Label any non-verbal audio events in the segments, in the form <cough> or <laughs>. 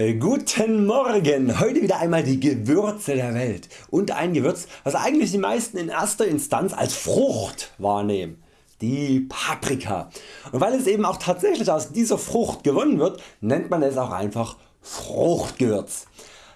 Äh, guten Morgen! Heute wieder einmal die Gewürze der Welt und ein Gewürz was eigentlich die meisten in erster Instanz als Frucht wahrnehmen. Die Paprika. Und weil es eben auch tatsächlich aus dieser Frucht gewonnen wird, nennt man es auch einfach Fruchtgewürz.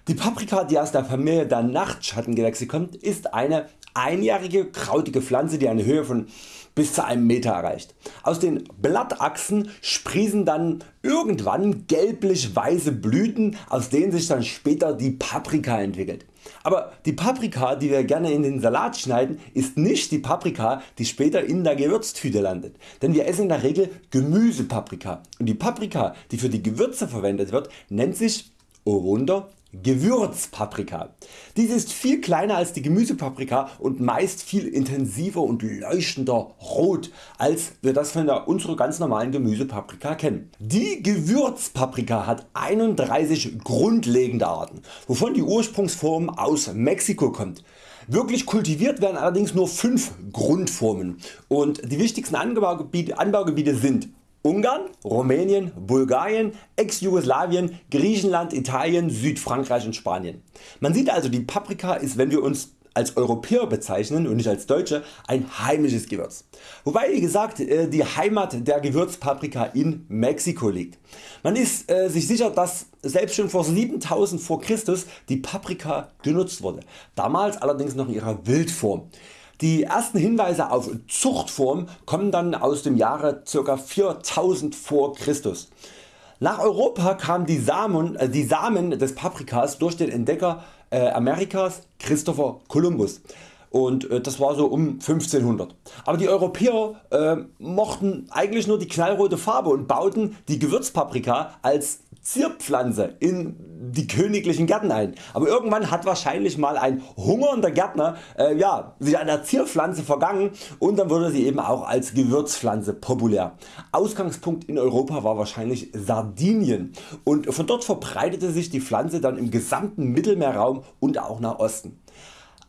Die Paprika die aus der Familie der Nachtschattengewächse kommt ist eine einjährige krautige Pflanze die eine Höhe von bis zu einem Meter erreicht. Aus den Blattachsen sprießen dann irgendwann gelblich weiße Blüten aus denen sich dann später die Paprika entwickelt. Aber die Paprika die wir gerne in den Salat schneiden ist nicht die Paprika die später in der Gewürztüte landet, denn wir essen in der Regel Gemüsepaprika und die Paprika die für die Gewürze verwendet wird nennt sich, oh Wunder, Gewürzpaprika. Diese ist viel kleiner als die Gemüsepaprika und meist viel intensiver und leuchtender rot als wir das von der unserer ganz normalen Gemüsepaprika kennen. Die Gewürzpaprika hat 31 grundlegende Arten, wovon die Ursprungsform aus Mexiko kommt. Wirklich kultiviert werden allerdings nur 5 Grundformen und die wichtigsten Anbaugebiete, Anbaugebiete sind Ungarn, Rumänien, Bulgarien, Ex-Jugoslawien, Griechenland, Italien, Südfrankreich und Spanien. Man sieht also die Paprika ist wenn wir uns als Europäer bezeichnen und nicht als Deutsche ein heimisches Gewürz. Wobei wie gesagt äh, die Heimat der Gewürzpaprika in Mexiko liegt. Man ist äh, sich sicher dass selbst schon vor 7000 vor Christus die Paprika genutzt wurde, damals allerdings noch in ihrer Wildform. Die ersten Hinweise auf Zuchtform kommen dann aus dem Jahre ca. 4000 vor Christus. Nach Europa kamen die Samen, äh, die Samen des Paprikas durch den Entdecker äh, Amerikas Christopher Columbus und äh, das war so um 1500. Aber die Europäer äh, mochten eigentlich nur die knallrote Farbe und bauten die Gewürzpaprika als Zierpflanze in die königlichen Gärten ein. Aber irgendwann hat wahrscheinlich mal ein hungernder Gärtner äh, ja, sich an der Zierpflanze vergangen und dann wurde sie eben auch als Gewürzpflanze populär. Ausgangspunkt in Europa war wahrscheinlich Sardinien und von dort verbreitete sich die Pflanze dann im gesamten Mittelmeerraum und auch nach Osten.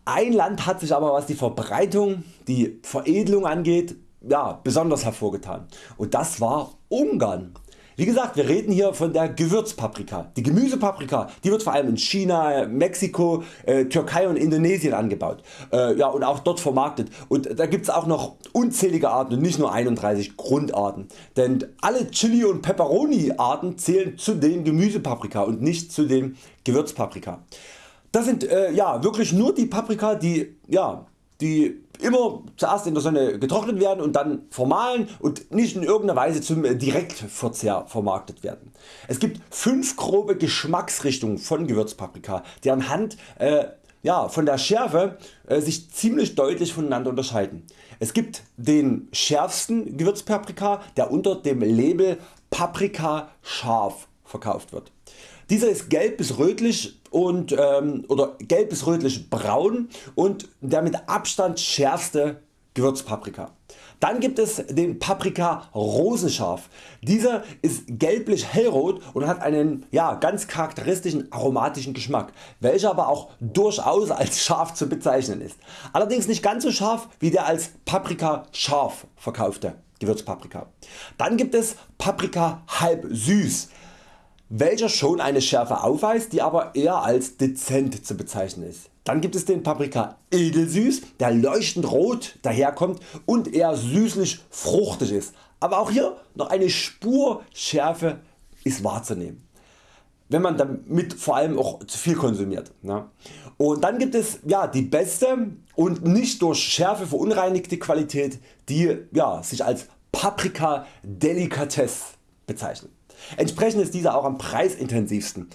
Ein Land hat sich aber was die Verbreitung, die Veredelung angeht ja, besonders hervorgetan und das war Ungarn. Wie gesagt wir reden hier von der Gewürzpaprika. Die Gemüsepaprika die wird vor allem in China, Mexiko, äh, Türkei und Indonesien angebaut äh, ja, und auch dort vermarktet und da gibt es auch noch unzählige Arten und nicht nur 31 Grundarten. Denn alle Chili und Peperoni Arten zählen zu den Gemüsepaprika und nicht zu den Gewürzpaprika. Das sind äh, ja, wirklich nur die Paprika die, ja, die immer zuerst in der Sonne getrocknet werden und dann vermahlen und nicht in irgendeiner Weise zum Direktverzehr vermarktet werden. Es gibt 5 grobe Geschmacksrichtungen von Gewürzpaprika die anhand äh, ja, von der Schärfe äh, sich ziemlich deutlich voneinander unterscheiden. Es gibt den schärfsten Gewürzpaprika der unter dem Label Paprika scharf verkauft wird. Dieser ist gelb bis rötlich und, ähm, oder gelb bis rötlich braun und der mit Abstand schärfste Gewürzpaprika. Dann gibt es den Paprika rosenscharf. Dieser ist gelblich hellrot und hat einen ja, ganz charakteristischen aromatischen Geschmack, welcher aber auch durchaus als scharf zu bezeichnen ist. Allerdings nicht ganz so scharf wie der als Paprika scharf verkaufte Gewürzpaprika. Dann gibt es Paprika halb süß welcher schon eine Schärfe aufweist, die aber eher als dezent zu bezeichnen ist. Dann gibt es den Paprika edelsüß, der leuchtend rot daherkommt und eher süßlich fruchtig ist, aber auch hier noch eine Spur Schärfe ist wahrzunehmen wenn man damit vor allem auch zu viel konsumiert. Ne? Und dann gibt es ja, die beste und nicht durch Schärfe verunreinigte Qualität die ja, sich als Paprika Delicatesse bezeichnet. Entsprechend ist dieser auch am preisintensivsten.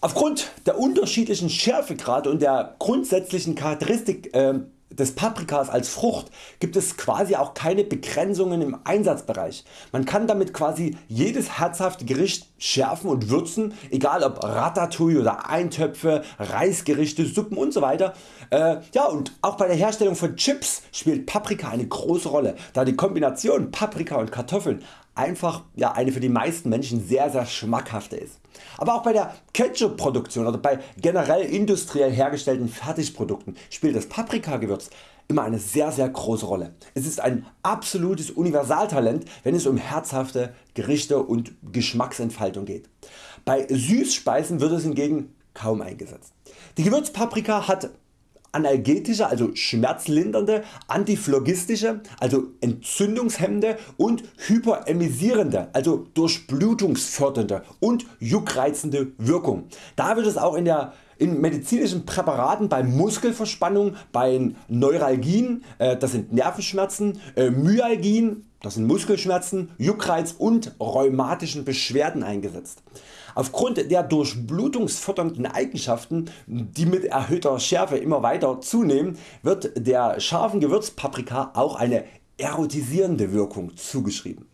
Aufgrund der unterschiedlichen Schärfegrade und der grundsätzlichen Charakteristik äh, des Paprikas als Frucht gibt es quasi auch keine Begrenzungen im Einsatzbereich. Man kann damit quasi jedes herzhafte Gericht schärfen und würzen, egal ob Ratatouille oder Eintöpfe, Reisgerichte, Suppen usw. So äh, ja, und auch bei der Herstellung von Chips spielt Paprika eine große Rolle, da die Kombination Paprika und Kartoffeln einfach ja, eine für die meisten Menschen sehr sehr schmackhafte ist. Aber auch bei der Ketchup Produktion oder bei generell industriell hergestellten Fertigprodukten spielt das Paprikagewürz immer eine sehr sehr große Rolle. Es ist ein absolutes Universaltalent wenn es um herzhafte Gerichte und Geschmacksentfaltung geht. Bei Süßspeisen wird es hingegen kaum eingesetzt. Die Gewürzpaprika hat analgetische, also schmerzlindernde, antiphlogistische, also entzündungshemmende und hyperemisierende, also durchblutungsfördernde und juckreizende Wirkung. Da wird es auch in der in medizinischen Präparaten bei Muskelverspannung, bei Neuralgien, äh, das sind Nervenschmerzen, äh, Myalgien, das sind Muskelschmerzen, Juckreiz und rheumatischen Beschwerden eingesetzt. Aufgrund der durchblutungsfördernden Eigenschaften die mit erhöhter Schärfe immer weiter zunehmen wird der scharfen Gewürzpaprika auch eine erotisierende Wirkung zugeschrieben.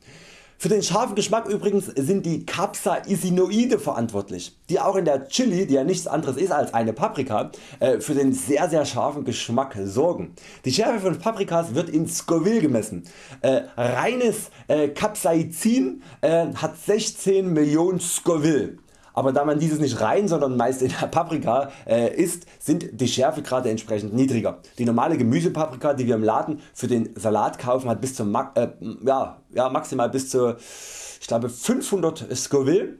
Für den scharfen Geschmack übrigens sind die Capsaicinoide verantwortlich, die auch in der Chili, die ja nichts anderes ist als eine Paprika, äh, für den sehr sehr scharfen Geschmack sorgen. Die Schärfe von Paprikas wird in Scoville gemessen. Äh, reines äh, Capsaicin hat 16 Millionen Scoville aber da man dieses nicht rein, sondern meist in der Paprika äh, isst, sind die Schärfegrade entsprechend niedriger. Die normale Gemüsepaprika die wir im Laden für den Salat kaufen hat bis zu äh, ja, ja, maximal bis zu ich glaube 500 Scoville.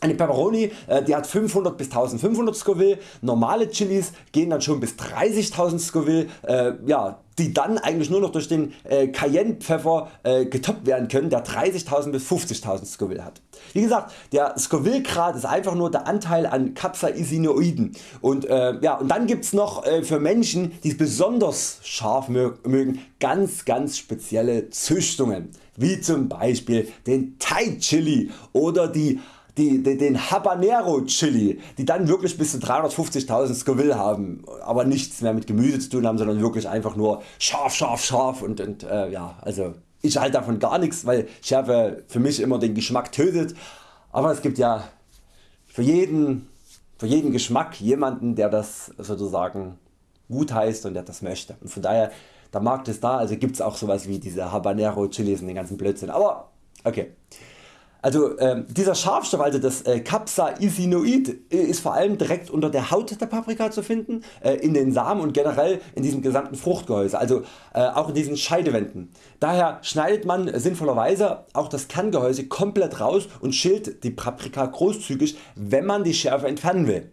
Eine Peperoni äh, die hat 500 bis 1500 Scoville, normale Chilis gehen dann schon bis 30.000 Scoville, äh, ja, die dann eigentlich nur noch durch den äh, Cayennepfeffer äh, getoppt werden können, der 30.000 bis 50.000 Scoville hat. Wie gesagt, der Scoville Grad ist einfach nur der Anteil an Capsaicinoiden und, äh, ja, und dann gibt's noch äh, für Menschen die besonders scharf mögen ganz ganz spezielle Züchtungen, wie zum Beispiel den Thai Chili oder die die, die, den Habanero Chili, die dann wirklich bis zu 350.000 Scoville haben, aber nichts mehr mit Gemüse zu tun haben, sondern wirklich einfach nur scharf, scharf, scharf und, und äh, ja, also ich halte davon gar nichts, weil Schärfe für mich immer den Geschmack tötet, aber es gibt ja für jeden, für jeden Geschmack jemanden der das sozusagen gut heißt und der das möchte. Und von daher der Markt ist da, also gibt es auch sowas wie diese Habanero Chilis und den ganzen Blödsinn, aber okay. Also äh, dieser Scharfstoff, also das äh, Capsaicinoid, äh, ist vor allem direkt unter der Haut der Paprika zu finden, äh, in den Samen und generell in diesem gesamten Fruchtgehäuse, also äh, auch in diesen Scheidewänden. Daher schneidet man sinnvollerweise auch das Kerngehäuse komplett raus und schält die Paprika großzügig, wenn man die Schärfe entfernen will.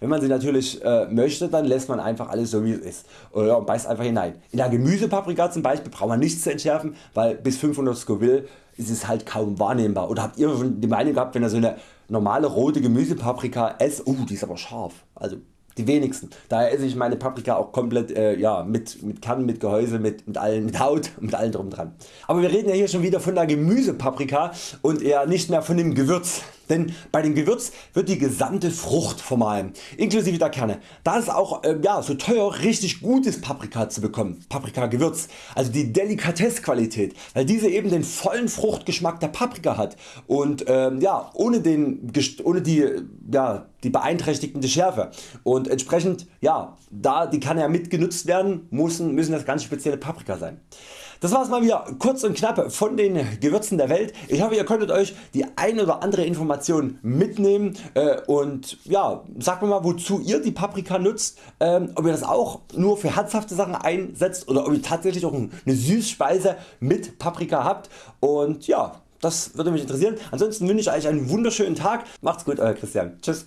Wenn man sie natürlich äh, möchte, dann lässt man einfach alles so wie es ist und beißt einfach hinein. In der Gemüsepaprika zum Beispiel braucht man nichts zu entschärfen, weil bis 500 Scoville ist es halt kaum wahrnehmbar. Oder habt ihr die Meinung gehabt wenn ihr so eine normale rote Gemüsepaprika esst, oh die ist aber scharf. Also die wenigsten. Daher esse ich meine Paprika auch komplett äh, ja, mit, mit Kern, mit Gehäuse, mit, mit, allen, mit Haut, <laughs> mit allem drum dran. Aber wir reden ja hier schon wieder von der Gemüsepaprika und eher nicht mehr von dem Gewürz. Denn bei dem Gewürz wird die gesamte Frucht vermahlen, inklusive der Kerne. Da ist auch äh, ja, so teuer richtig gutes Paprika zu bekommen, Paprika Gewürz, also die Delikatessqualität, weil diese eben den vollen Fruchtgeschmack der Paprika hat und äh, ja, ohne, den, ohne die, ja, die beeinträchtigende Schärfe und entsprechend ja, da die kann ja mitgenutzt werden, müssen, müssen das ganz spezielle Paprika sein. Das war's mal wieder kurz und knapp von den Gewürzen der Welt. Ich hoffe ihr konntet Euch die ein oder andere Information mitnehmen äh, und ja, sagt mir mal wozu ihr die Paprika nutzt, ähm, ob ihr das auch nur für herzhafte Sachen einsetzt oder ob ihr tatsächlich auch eine Süßspeise mit Paprika habt und ja, das würde mich interessieren. Ansonsten wünsche ich Euch einen wunderschönen Tag. Macht's gut Euer Christian. Tschüss.